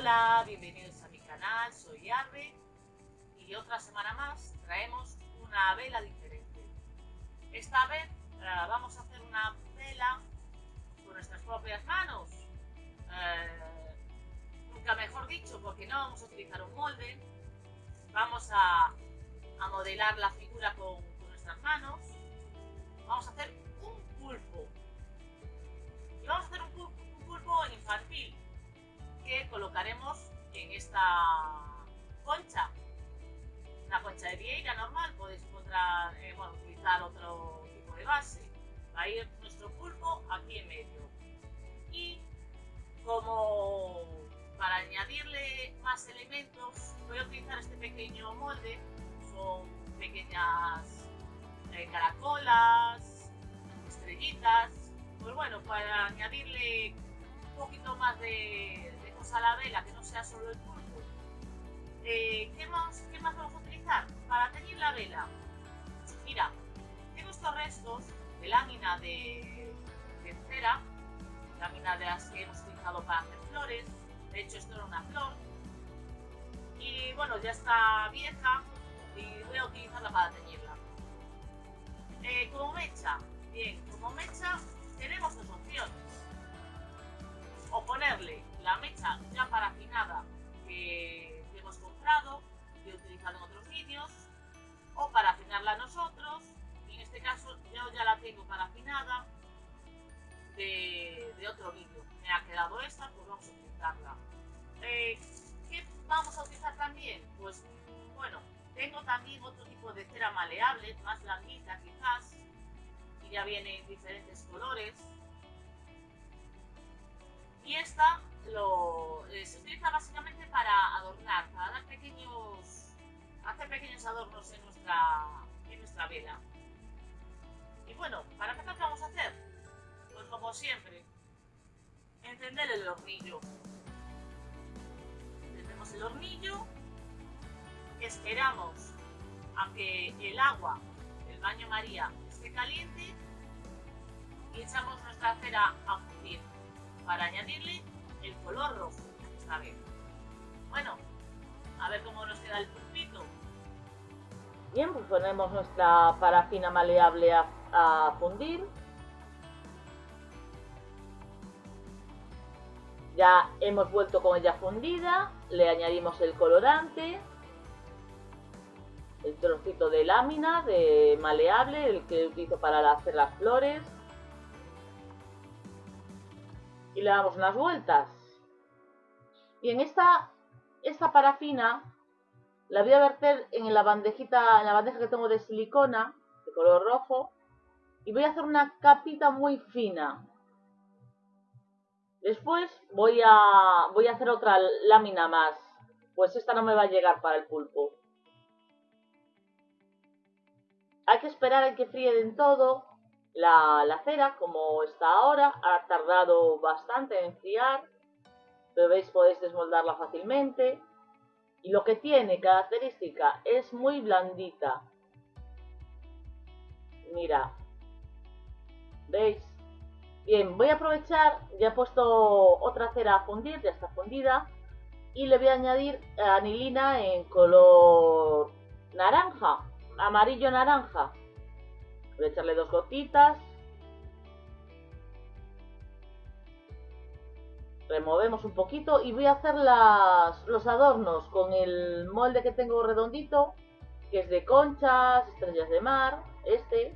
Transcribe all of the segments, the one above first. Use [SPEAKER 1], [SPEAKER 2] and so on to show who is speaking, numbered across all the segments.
[SPEAKER 1] Hola, bienvenidos a mi canal, soy Arbe y otra semana más traemos una vela diferente. Esta vez uh, vamos a hacer una vela con nuestras propias manos. Uh, nunca mejor dicho, porque no vamos a utilizar un molde. Vamos a, a modelar la figura con, con nuestras manos. Vamos a hacer un pulpo. Y vamos a hacer un pulpo, un pulpo infantil colocaremos en esta concha. Una concha de vieira normal, podéis encontrar, eh, bueno, utilizar otro tipo de base. Va a ir nuestro pulpo aquí en medio. Y como para añadirle más elementos, voy a utilizar este pequeño molde. Son pequeñas eh, caracolas, estrellitas. Pues bueno, para añadirle un poquito más de, a la vela, que no sea solo el pulpo. Eh, ¿qué, más, ¿Qué más vamos a utilizar? Para teñir la vela. Mira, tengo estos restos de lámina de, cera, lámina de las que hemos utilizado para hacer flores. De hecho, esto era una flor. Y bueno, ya está vieja y voy a utilizarla para teñirla. Eh, como mecha, bien, como mecha tenemos dos opciones. O ponerle la mecha ya parafinada que, que hemos comprado y utilizado en otros vídeos o para afinarla nosotros en este caso yo ya la tengo parafinada de, de otro vídeo. Me ha quedado esta pues vamos a utilizarla. Eh, ¿qué vamos a utilizar también? pues bueno tengo también otro tipo de cera maleable más blanquita quizás y ya viene en diferentes colores y esta lo, se utiliza básicamente para adornar, para dar pequeños, hacer pequeños adornos en nuestra, en nuestra vela. Y bueno, ¿para qué vamos a hacer? Pues como siempre, encender el hornillo. Encendemos el hornillo, esperamos a que el agua del baño María esté caliente y echamos nuestra cera a para añadirle el color rojo esta vez. Bueno, a ver cómo nos queda el pulpito.
[SPEAKER 2] Bien, pues ponemos nuestra parafina maleable a, a fundir. Ya hemos vuelto con ella fundida, le añadimos el colorante, el trocito de lámina de maleable, el que utilizo para hacer las flores, y le damos unas vueltas. Y en esta, esta parafina la voy a verter en la en la bandeja que tengo de silicona, de color rojo, y voy a hacer una capita muy fina. Después voy a, voy a hacer otra lámina más, pues esta no me va a llegar para el pulpo. Hay que esperar a que fríe en todo la, cera, como está ahora, ha tardado bastante en enfriar, pero veis podéis desmoldarla fácilmente. Y lo que tiene característica es muy blandita. Mira, ¿veis? Bien, voy a aprovechar, ya he puesto otra cera a fundir, ya está fundida, y le voy a añadir anilina en color naranja, amarillo naranja. Voy a echarle dos gotitas. Removemos un poquito y voy a hacer las, los adornos con el molde que tengo redondito, que es de conchas, estrellas de mar, este,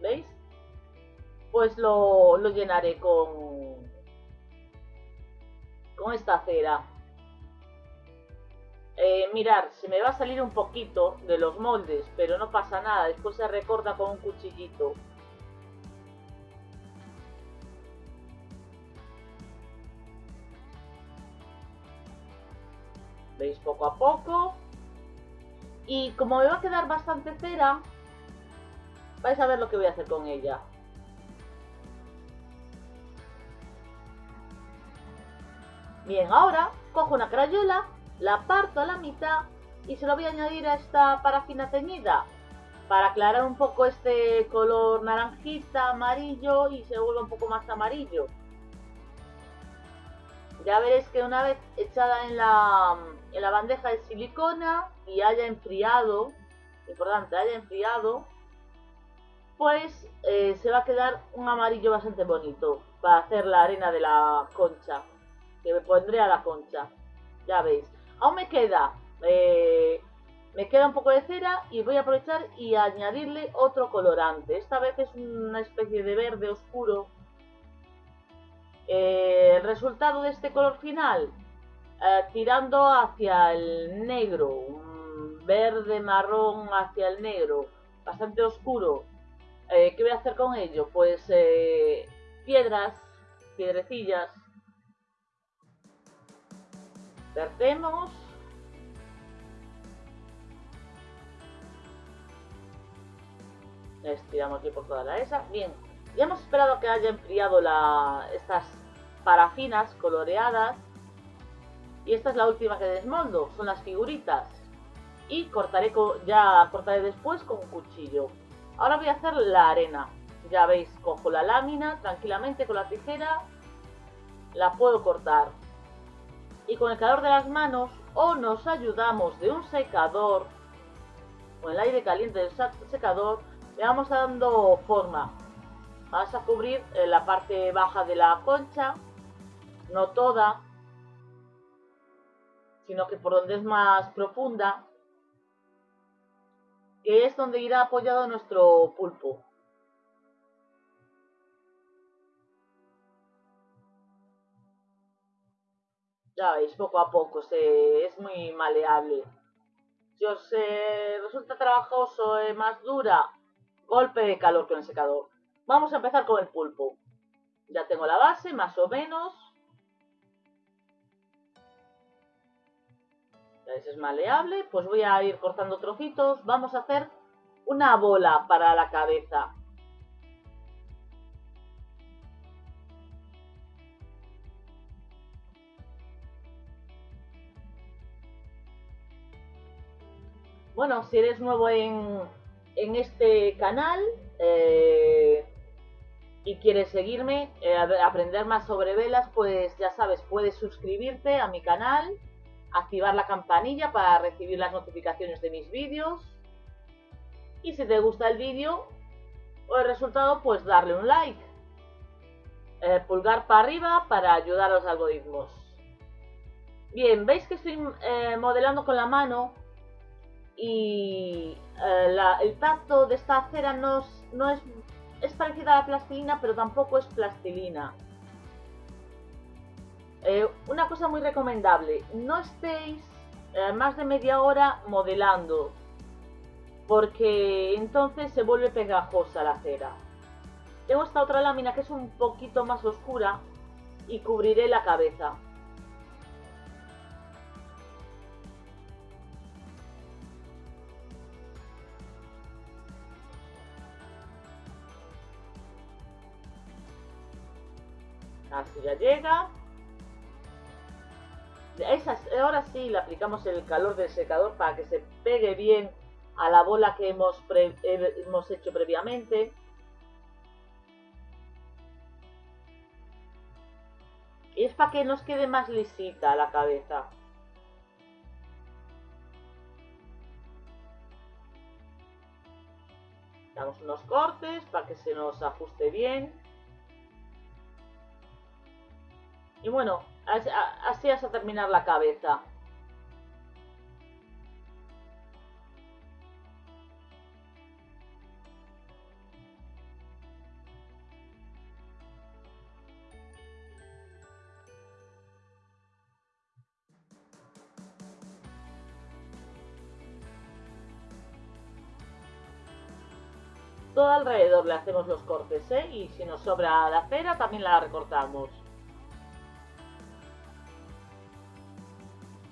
[SPEAKER 2] ¿veis? Pues lo, lo llenaré con, con esta cera. Eh, mirar, se me va a salir un poquito de los moldes, pero no pasa nada, después se recorta con un cuchillito. Veis poco a poco. Y como me va a quedar bastante cera, vais a ver lo que voy a hacer con ella. Bien, ahora cojo una crayola la parto a la mitad y se lo voy a añadir a esta parafina teñida para aclarar un poco este color naranjita, amarillo y se vuelva un poco más amarillo. ya veréis que una vez echada en la, en la bandeja de silicona y haya enfriado, importante, haya enfriado, pues eh, se va a quedar un amarillo bastante bonito para hacer la arena de la concha, que me pondré a la concha, ya veis. Aún me queda, eh, me queda un poco de cera y voy a aprovechar y añadirle otro colorante. Esta vez es una especie de verde oscuro. Eh, el resultado de este color final, tirando hacia el negro, un verde marrón hacia el negro, bastante oscuro, eh, ¿Qué voy a hacer con ello? Pues eh, piedras, piedrecillas. Vertemos. Estiramos aquí por toda la esa. Bien, ya hemos esperado que haya enfriado la, estas parafinas coloreadas. Y esta es la última que desmoldo, son las figuritas. Y cortaré ya cortaré después con un cuchillo. Ahora voy a hacer la arena. Ya veis, cojo la lámina tranquilamente con la tijera, la puedo cortar. Y con el calor de las manos o nos ayudamos de un secador, con el aire caliente del secador, le vamos dando forma. Vamos a cubrir eh, la parte baja de la concha, no toda, sino que por donde es más profunda, que es donde irá apoyado nuestro pulpo. Ya veis, poco a poco, se, es muy maleable. Si os resulta trabajoso, eh, más dura, golpe de calor con el secador. Vamos a empezar con el pulpo. Ya tengo la base, más o menos. es maleable, pues voy a ir cortando trocitos. Vamos a hacer una bola para la cabeza. Bueno, si eres nuevo en, en este canal eh, y quieres seguirme, eh, aprender más sobre velas, pues ya sabes, puedes suscribirte a mi canal activar la campanilla para recibir las notificaciones de mis vídeos. Y si te gusta el vídeo o el resultado, pues darle un like. Eh, pulgar para arriba para ayudar a los algoritmos. Bien, veis que estoy eh, modelando con la mano y eh, el tacto de esta cera no, no es, es parecida a la plastilina, pero tampoco es plastilina. Eh, una cosa muy recomendable, no estéis eh, más de media hora modelando, porque entonces se vuelve pegajosa la cera. Tengo esta otra lámina que es un poquito más oscura y cubriré la cabeza. Así ya llega ahora sí le aplicamos el calor del secador para que se pegue bien a la bola que hemos, hemos hecho previamente. Y es para que nos quede más lisita la cabeza. Damos unos cortes para que se nos ajuste bien. Y bueno, así hasta terminar la cabeza. Todo alrededor le hacemos los cortes, ¿eh? Y si nos sobra la cera también la recortamos.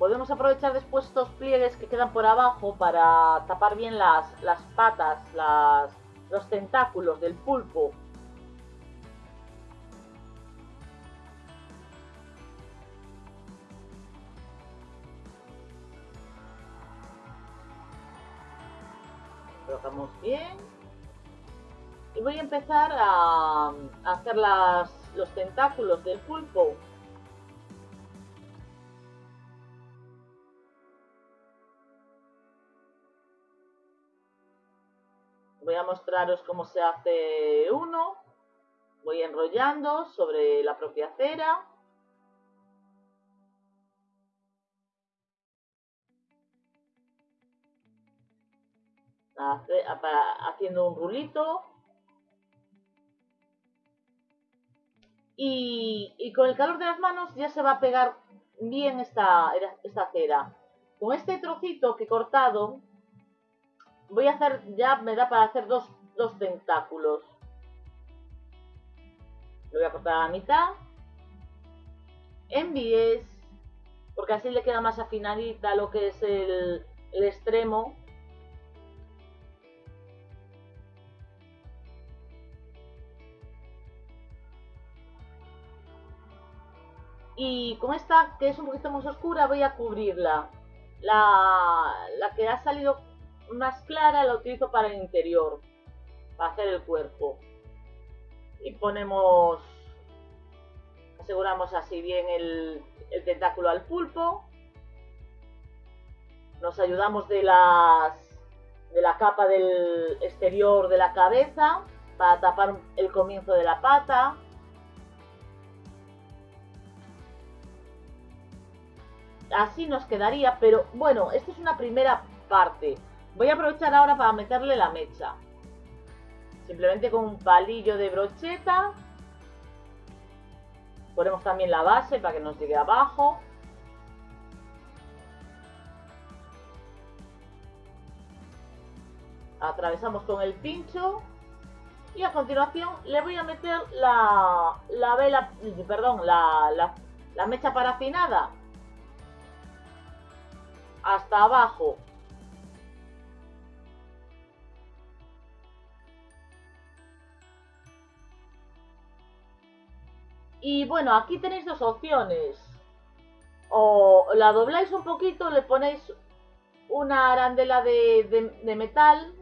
[SPEAKER 2] Podemos aprovechar después estos pliegues que quedan por abajo para tapar bien las, las patas, las, los tentáculos del pulpo. Colocamos bien. Y voy a empezar a, hacer las, los tentáculos del pulpo voy a mostraros cómo se hace uno. Voy enrollando sobre la propia cera. Haciendo un rulito. Y, con el calor de las manos ya se va a pegar bien esta, esta cera. Con este trocito que he cortado, voy a hacer, ya me da para hacer dos, dos tentáculos. Lo voy a cortar a la mitad. En bies, porque así le queda más afinadita lo que es el, el extremo. Y con esta, que es un poquito más oscura, voy a cubrirla. La, la que ha salido más clara la utilizo para el interior, para hacer el cuerpo. Y ponemos, aseguramos así bien el, el tentáculo al pulpo. Nos ayudamos de las de la capa del exterior de la cabeza para tapar el comienzo de la pata. Así nos quedaría, pero bueno, esta es una primera parte. Voy a aprovechar ahora para meterle la mecha. Simplemente con un palillo de brocheta. Ponemos también la base para que nos llegue abajo. Atravesamos con el pincho. Y a continuación le voy a meter la, la vela, perdón, la, mecha parafinada hasta abajo Y bueno, aquí tenéis dos opciones. O la dobláis un poquito, le ponéis una arandela de, metal,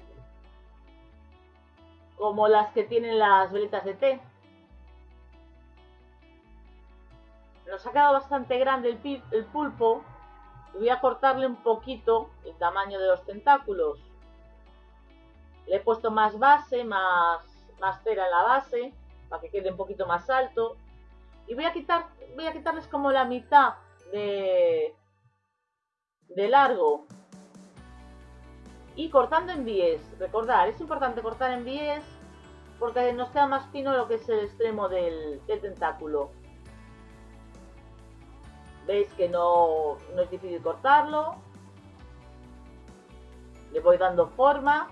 [SPEAKER 2] como las que tienen las velitas de té. Nos ha quedado bastante grande el, el pulpo. Voy a cortarle un poquito el tamaño de los tentáculos. Le he puesto más base, más, más cera en la base, para que quede un poquito más alto. Y voy a quitar, voy a quitarles como la mitad de, de largo. Y cortando en bies. Recordar, es importante cortar en bies porque nos queda más fino lo que es el extremo del, tentáculo. Veis que no, no es difícil cortarlo. Le voy dando forma.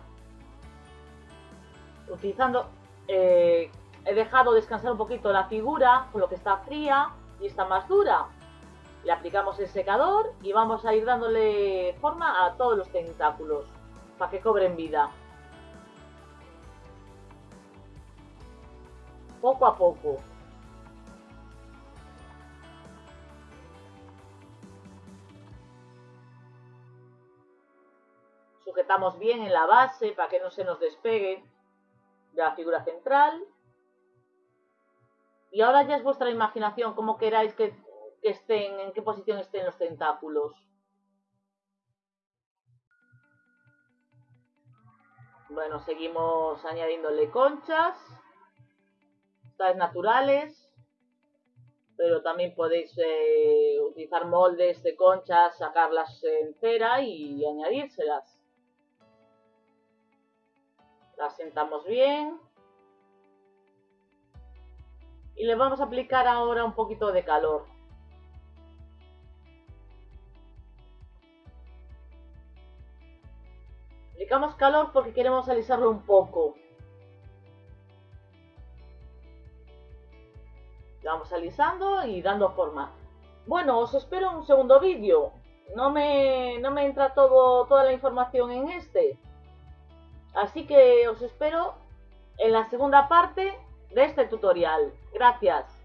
[SPEAKER 2] Utilizando eh, he dejado descansar un poquito la figura, con lo que está fría y está más dura. Le aplicamos el secador y vamos a ir dándole forma a todos los tentáculos para que cobren vida. Poco a poco. Sujetamos bien en la base para que no se nos despegue de la figura central. Y ahora ya es vuestra imaginación cómo queráis que, estén, en qué posición estén los tentáculos. Bueno, seguimos añadiéndole conchas. Estas naturales. Pero también podéis eh, utilizar moldes de conchas, sacarlas en cera y añadírselas. Las sentamos bien y le vamos a aplicar ahora un poquito de calor. Aplicamos calor porque queremos alisarlo un poco. vamos alisando y dando forma. Bueno, os espero un segundo vídeo. No me, no me entra todo, toda la información en este. Así que os espero en la segunda parte de este tutorial. Gracias.